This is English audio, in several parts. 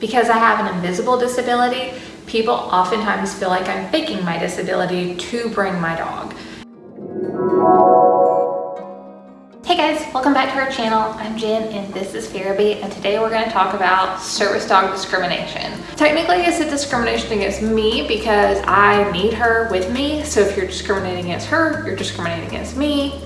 Because I have an invisible disability, people oftentimes feel like I'm faking my disability to bring my dog. Hey guys, welcome back to our channel. I'm Jen and this is Farabee and today we're going to talk about service dog discrimination. Technically it's a discrimination against me because I need her with me. So if you're discriminating against her, you're discriminating against me.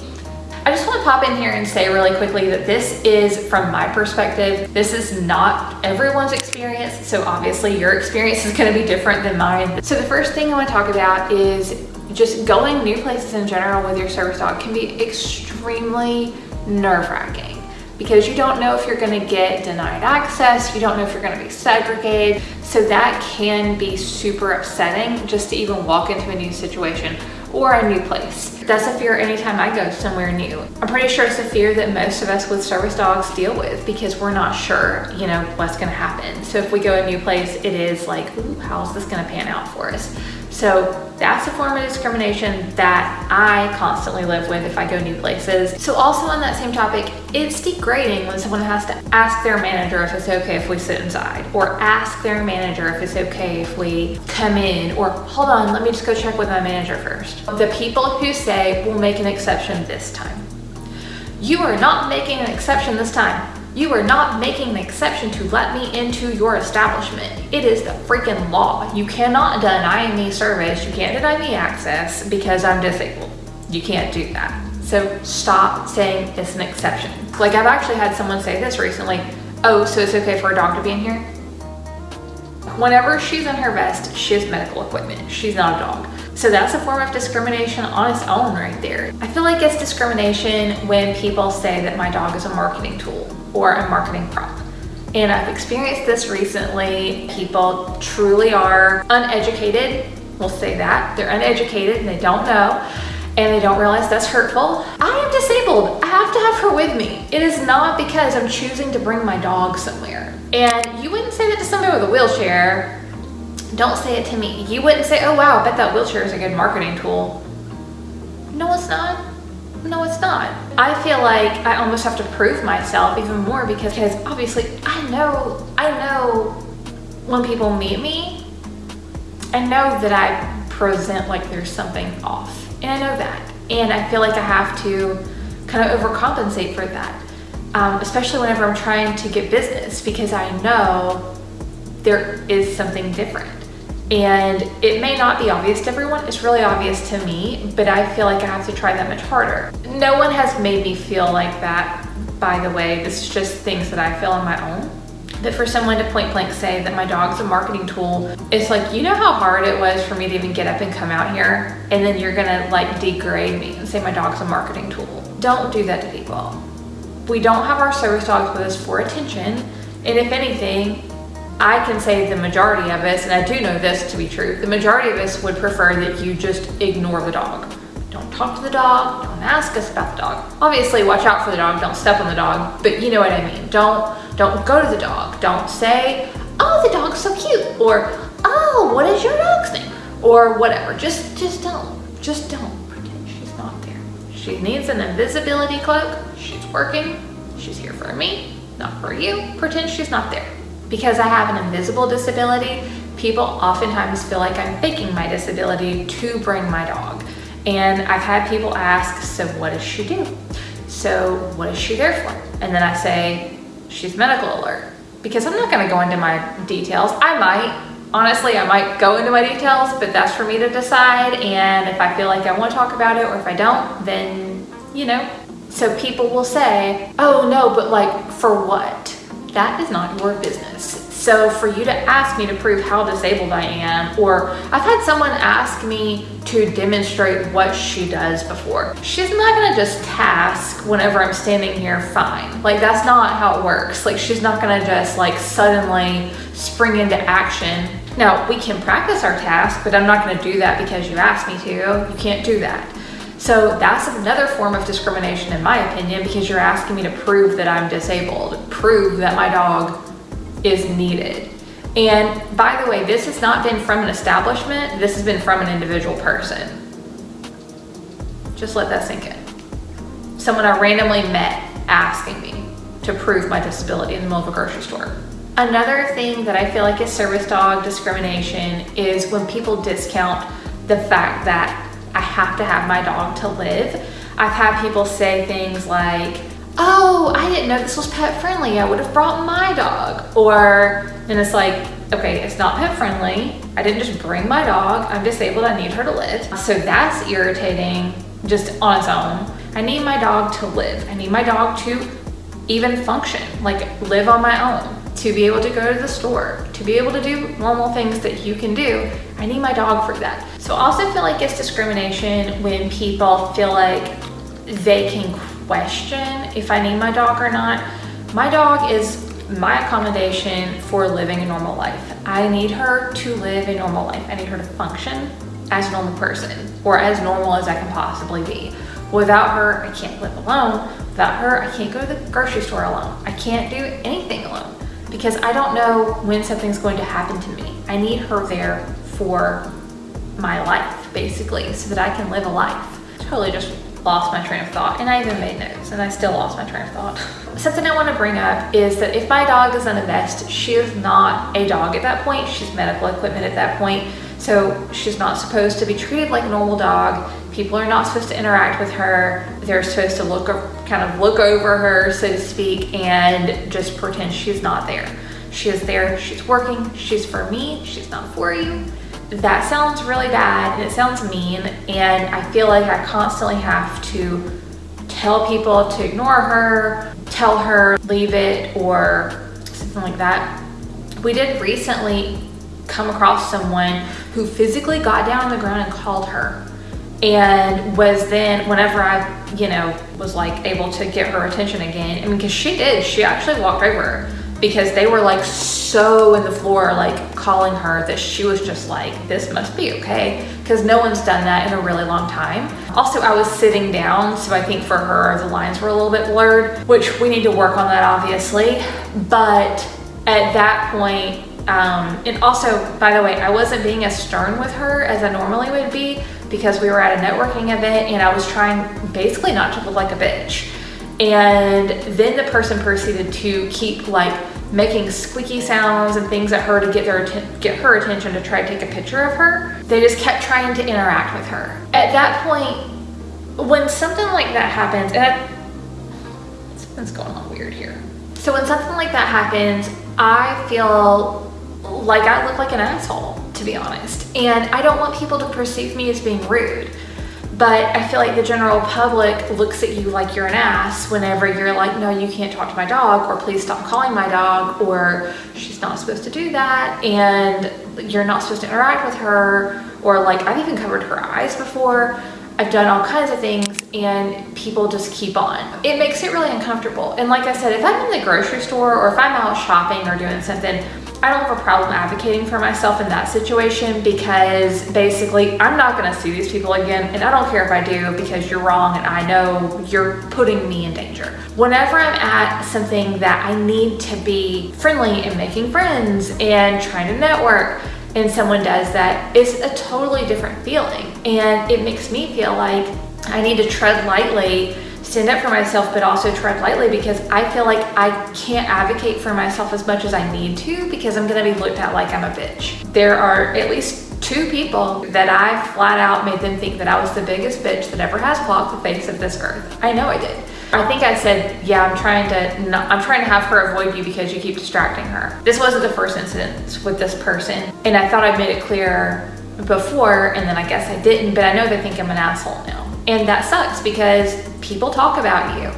I just want to pop in here and say really quickly that this is from my perspective. This is not everyone's experience. So obviously your experience is going to be different than mine. So the first thing I want to talk about is just going new places in general with your service dog can be extremely nerve-wracking because you don't know if you're going to get denied access, you don't know if you're going to be segregated. So that can be super upsetting just to even walk into a new situation or a new place. That's a fear anytime I go somewhere new. I'm pretty sure it's a fear that most of us with service dogs deal with because we're not sure, you know, what's gonna happen. So if we go a new place, it is like, ooh, how's this gonna pan out for us? So that's a form of discrimination that I constantly live with if I go new places. So also on that same topic, it's degrading when someone has to ask their manager if it's okay if we sit inside or ask their manager if it's okay if we come in or hold on, let me just go check with my manager first. The people who say we'll make an exception this time. You are not making an exception this time. You are not making an exception to let me into your establishment. It is the freaking law. You cannot deny me service. You can't deny me access because I'm disabled. You can't do that. So stop saying it's an exception. Like I've actually had someone say this recently. Oh, so it's okay for a dog to be in here? Whenever she's in her vest, she has medical equipment. She's not a dog. So that's a form of discrimination on its own right there. I feel like it's discrimination when people say that my dog is a marketing tool or a marketing prop. And I've experienced this recently. People truly are uneducated. We'll say that. They're uneducated and they don't know and they don't realize that's hurtful. I am disabled. I have to have her with me. It is not because I'm choosing to bring my dog somewhere. And you wouldn't say that to somebody with a wheelchair. Don't say it to me. You wouldn't say, oh wow, I bet that wheelchair is a good marketing tool. No, it's not. No, it's not. I feel like I almost have to prove myself even more because, because obviously I know, I know when people meet me, I know that I present like there's something off and I know that. And I feel like I have to kind of overcompensate for that. Um, especially whenever I'm trying to get business because I know there is something different. And it may not be obvious to everyone, it's really obvious to me, but I feel like I have to try that much harder. No one has made me feel like that, by the way. This is just things that I feel on my own. But for someone to point blank say that my dog's a marketing tool, it's like, you know how hard it was for me to even get up and come out here? And then you're gonna like degrade me and say my dog's a marketing tool. Don't do that to people. We don't have our service dogs with us for attention. And if anything, I can say the majority of us, and I do know this to be true, the majority of us would prefer that you just ignore the dog. Don't talk to the dog, don't ask us about the dog. Obviously, watch out for the dog, don't step on the dog, but you know what I mean. Don't, don't go to the dog. Don't say, oh, the dog's so cute, or oh, what is your dog's name? Or whatever, just, just don't, just don't pretend she's not there. She needs an invisibility cloak, she's working, she's here for me, not for you. Pretend she's not there. Because I have an invisible disability, people oftentimes feel like I'm faking my disability to bring my dog. And I've had people ask, so what does she do? So what is she there for? And then I say, she's medical alert. Because I'm not gonna go into my details. I might, honestly, I might go into my details, but that's for me to decide. And if I feel like I wanna talk about it or if I don't, then, you know. So people will say, oh no, but like for what? that is not your business. So for you to ask me to prove how disabled I am, or I've had someone ask me to demonstrate what she does before. She's not gonna just task whenever I'm standing here fine. Like that's not how it works. Like she's not gonna just like suddenly spring into action. Now we can practice our task, but I'm not gonna do that because you asked me to. You can't do that. So that's another form of discrimination in my opinion because you're asking me to prove that I'm disabled, prove that my dog is needed. And by the way, this has not been from an establishment, this has been from an individual person. Just let that sink in. Someone I randomly met asking me to prove my disability in the middle of a grocery store. Another thing that I feel like is service dog discrimination is when people discount the fact that I have to have my dog to live. I've had people say things like, oh, I didn't know this was pet friendly. I would have brought my dog. Or, and it's like, okay, it's not pet friendly. I didn't just bring my dog. I'm disabled. I need her to live. So that's irritating just on its own. I need my dog to live. I need my dog to even function, like live on my own, to be able to go to the store, to be able to do normal things that you can do. I need my dog for that. So I also feel like it's discrimination when people feel like they can question if I need my dog or not. My dog is my accommodation for living a normal life. I need her to live a normal life. I need her to function as a normal person or as normal as I can possibly be. Without her, I can't live alone. Without her, I can't go to the grocery store alone. I can't do anything alone because I don't know when something's going to happen to me. I need her there for my life, basically, so that I can live a life. Totally just lost my train of thought and I even made notes and I still lost my train of thought. Something I want to bring up is that if my dog is in a vest, she is not a dog at that point. She's medical equipment at that point. So she's not supposed to be treated like a normal dog. People are not supposed to interact with her. They're supposed to look, kind of look over her, so to speak, and just pretend she's not there. She is there, she's working, she's for me, she's not for you that sounds really bad and it sounds mean and I feel like I constantly have to tell people to ignore her, tell her leave it or something like that. We did recently come across someone who physically got down on the ground and called her and was then whenever I, you know, was like able to get her attention again, I mean, cause she did, she actually walked over because they were like so in the floor like calling her that she was just like this must be okay because no one's done that in a really long time. Also i was sitting down so i think for her the lines were a little bit blurred which we need to work on that obviously. But at that point um, and also by the way i wasn't being as stern with her as i normally would be because we were at a networking event and i was trying basically not to look like a bitch. And then the person proceeded to keep like making squeaky sounds and things at her to get their get her attention to try to take a picture of her. They just kept trying to interact with her. At that point, when something like that happens, and I, something's going on weird here. So when something like that happens, I feel like I look like an asshole, to be honest. And I don't want people to perceive me as being rude. But I feel like the general public looks at you like you're an ass whenever you're like, no, you can't talk to my dog, or please stop calling my dog, or she's not supposed to do that, and you're not supposed to interact with her, or like I've even covered her eyes before. I've done all kinds of things and people just keep on. It makes it really uncomfortable. And like I said, if I'm in the grocery store or if I'm out shopping or doing something, I don't have a problem advocating for myself in that situation because basically I'm not gonna see these people again and I don't care if I do because you're wrong and I know you're putting me in danger. Whenever I'm at something that I need to be friendly and making friends and trying to network and someone does that, it's a totally different feeling. And it makes me feel like I need to tread lightly stand up for myself, but also tread lightly because I feel like I can't advocate for myself as much as I need to because I'm gonna be looked at like I'm a bitch. There are at least two people that I flat out made them think that I was the biggest bitch that ever has walked the face of this earth. I know I did. I think I said, yeah, I'm trying to not, I'm trying to have her avoid you because you keep distracting her. This wasn't the first incident with this person. And I thought I made it clear before and then I guess I didn't, but I know they think I'm an asshole now. And that sucks because people talk about you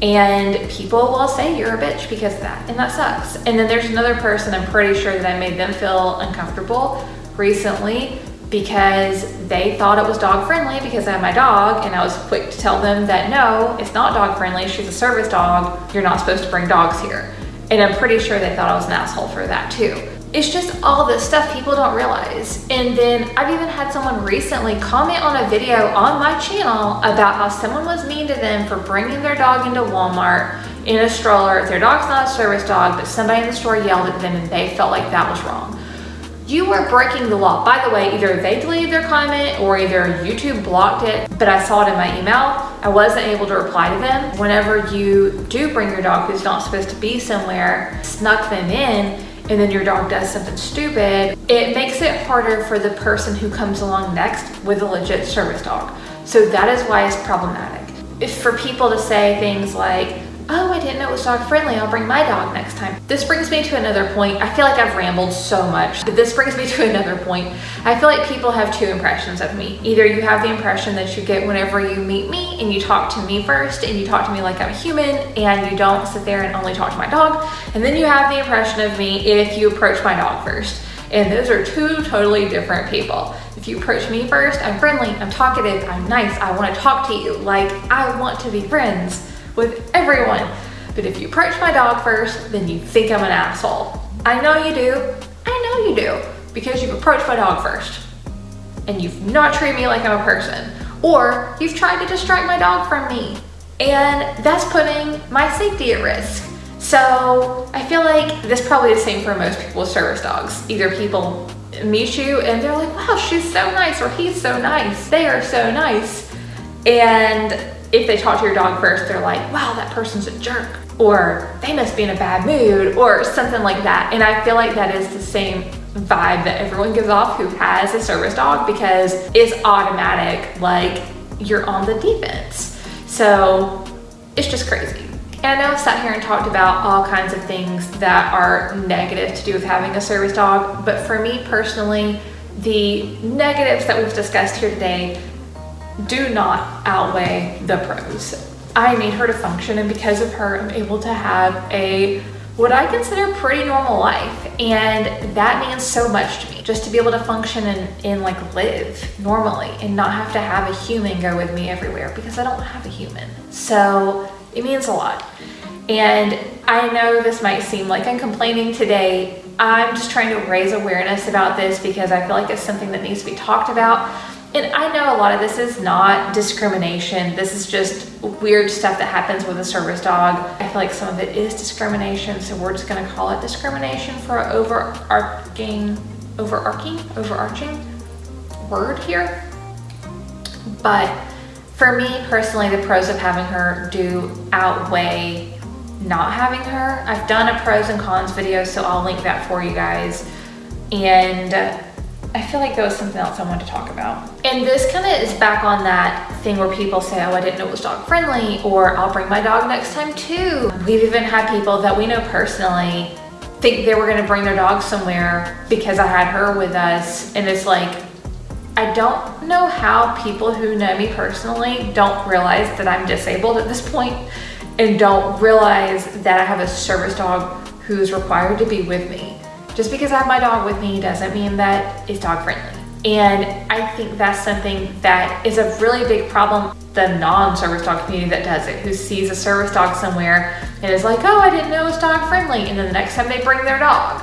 and people will say you're a bitch because of that and that sucks and then there's another person i'm pretty sure that i made them feel uncomfortable recently because they thought it was dog friendly because I had my dog and I was quick to tell them that no, it's not dog friendly. She's a service dog. You're not supposed to bring dogs here. And I'm pretty sure they thought I was an asshole for that too it's just all this stuff people don't realize. And then I've even had someone recently comment on a video on my channel about how someone was mean to them for bringing their dog into Walmart in a stroller. Their dog's not a service dog, but somebody in the store yelled at them and they felt like that was wrong. you were breaking the law. By the way, either they deleted their comment or either YouTube blocked it, but I saw it in my email. I wasn't able to reply to them. Whenever you do bring your dog who's not supposed to be somewhere, snuck them in, and then your dog does something stupid, it makes it harder for the person who comes along next with a legit service dog. So that is why it's problematic. If for people to say things like, oh, I didn't know it was dog friendly. I'll bring my dog next time. This brings me to another point. I feel like I've rambled so much, but this brings me to another point. I feel like people have two impressions of me. Either you have the impression that you get whenever you meet me and you talk to me first and you talk to me like I'm a human and you don't sit there and only talk to my dog. And then you have the impression of me if you approach my dog first. And those are two totally different people. If you approach me first, I'm friendly, I'm talkative, I'm nice, I wanna talk to you, like I want to be friends with everyone. But if you approach my dog first, then you think I'm an asshole. I know you do. I know you do because you've approached my dog first and you've not treated me like I'm a person or you've tried to distract my dog from me and that's putting my safety at risk. So I feel like this probably the same for most people with service dogs. Either people meet you and they're like, wow, she's so nice or he's so nice. They are so nice. And if they talk to your dog first, they're like, wow, that person's a jerk, or they must be in a bad mood, or something like that. And I feel like that is the same vibe that everyone gives off who has a service dog because it's automatic, like you're on the defense. So it's just crazy. And I know I've sat here and talked about all kinds of things that are negative to do with having a service dog, but for me personally, the negatives that we've discussed here today do not outweigh the pros. I need her to function and because of her, I'm able to have a what I consider pretty normal life. And that means so much to me, just to be able to function and, and like live normally and not have to have a human go with me everywhere because I don't have a human. So it means a lot. And I know this might seem like I'm complaining today. I'm just trying to raise awareness about this because I feel like it's something that needs to be talked about and I know a lot of this is not discrimination. This is just weird stuff that happens with a service dog. I feel like some of it is discrimination, so we're just gonna call it discrimination for an overarching, overarching, overarching word here. But for me personally, the pros of having her do outweigh not having her. I've done a pros and cons video, so I'll link that for you guys. And I feel like that was something else I wanted to talk about. And this kind of is back on that thing where people say, oh, I didn't know it was dog friendly, or I'll bring my dog next time too. We've even had people that we know personally think they were gonna bring their dog somewhere because I had her with us. And it's like, I don't know how people who know me personally don't realize that I'm disabled at this point and don't realize that I have a service dog who's required to be with me. Just because I have my dog with me doesn't mean that it's dog friendly. And I think that's something that is a really big problem. The non-service dog community that does it, who sees a service dog somewhere and is like, oh, I didn't know it was dog friendly. And then the next time they bring their dog,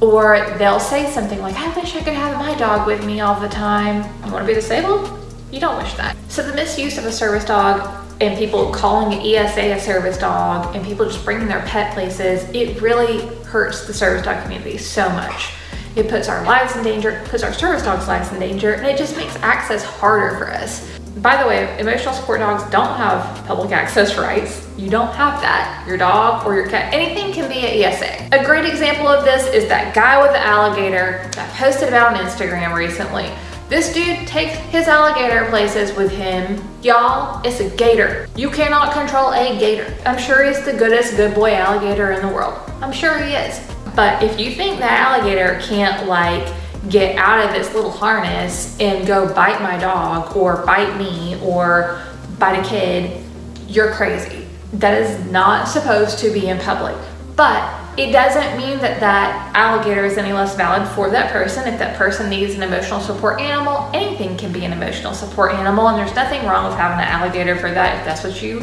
or they'll say something like, I wish I could have my dog with me all the time. You wanna be disabled? You don't wish that. So the misuse of a service dog and people calling an ESA a service dog and people just bringing their pet places, it really hurts the service dog community so much. It puts our lives in danger, puts our service dogs' lives in danger, and it just makes access harder for us. By the way, emotional support dogs don't have public access rights. You don't have that. Your dog or your cat, anything can be an ESA. A great example of this is that guy with the alligator that posted about on Instagram recently. This dude takes his alligator places with him. Y'all, it's a gator. You cannot control a gator. I'm sure he's the goodest good boy alligator in the world. I'm sure he is. But if you think that alligator can't like get out of this little harness and go bite my dog or bite me or bite a kid, you're crazy. That is not supposed to be in public. But it doesn't mean that that alligator is any less valid for that person. If that person needs an emotional support animal, anything can be an emotional support animal and there's nothing wrong with having an alligator for that if that's what you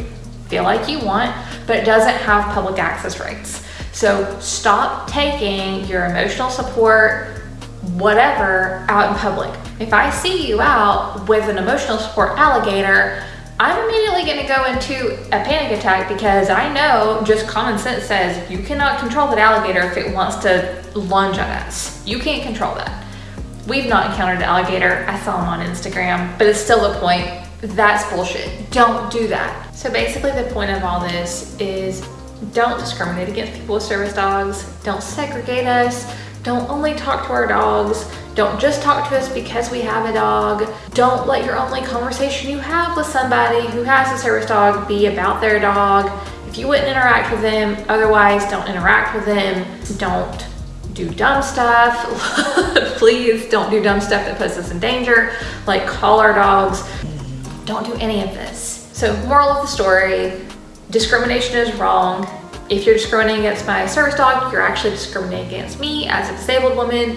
feel like you want, but it doesn't have public access rights. So stop taking your emotional support, whatever, out in public. If I see you out with an emotional support alligator, I'm immediately gonna go into a panic attack because I know just common sense says you cannot control that alligator if it wants to lunge at us. You can't control that. We've not encountered an alligator. I saw him on Instagram, but it's still a point. That's bullshit. Don't do that. So basically the point of all this is don't discriminate against people with service dogs. Don't segregate us. Don't only talk to our dogs. Don't just talk to us because we have a dog. Don't let your only conversation you have with somebody who has a service dog be about their dog. If you wouldn't interact with them, otherwise don't interact with them. Don't do dumb stuff. Please don't do dumb stuff that puts us in danger, like call our dogs. Don't do any of this. So moral of the story, discrimination is wrong. If you're discriminating against my service dog, you're actually discriminating against me as a disabled woman.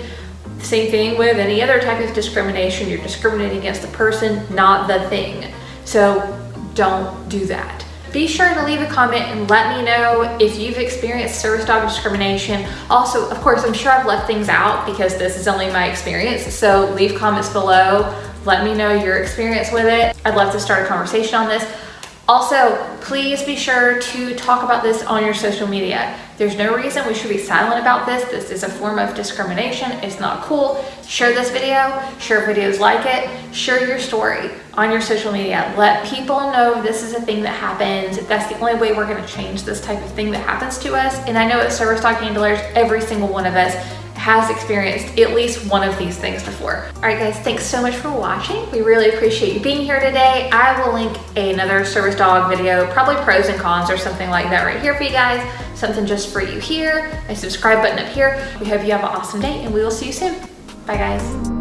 Same thing with any other type of discrimination. You're discriminating against the person, not the thing. So don't do that. Be sure to leave a comment and let me know if you've experienced service dog discrimination. Also, of course, I'm sure I've left things out because this is only my experience. So leave comments below. Let me know your experience with it. I'd love to start a conversation on this. Also, please be sure to talk about this on your social media. There's no reason we should be silent about this. This is a form of discrimination. It's not cool. Share this video, share videos like it, share your story on your social media. Let people know this is a thing that happens. That's the only way we're gonna change this type of thing that happens to us. And I know as service dog handlers, every single one of us has experienced at least one of these things before. All right guys, thanks so much for watching. We really appreciate you being here today. I will link another service dog video, probably pros and cons or something like that right here for you guys. Something just for you here, a subscribe button up here. We hope you have an awesome day and we will see you soon. Bye guys.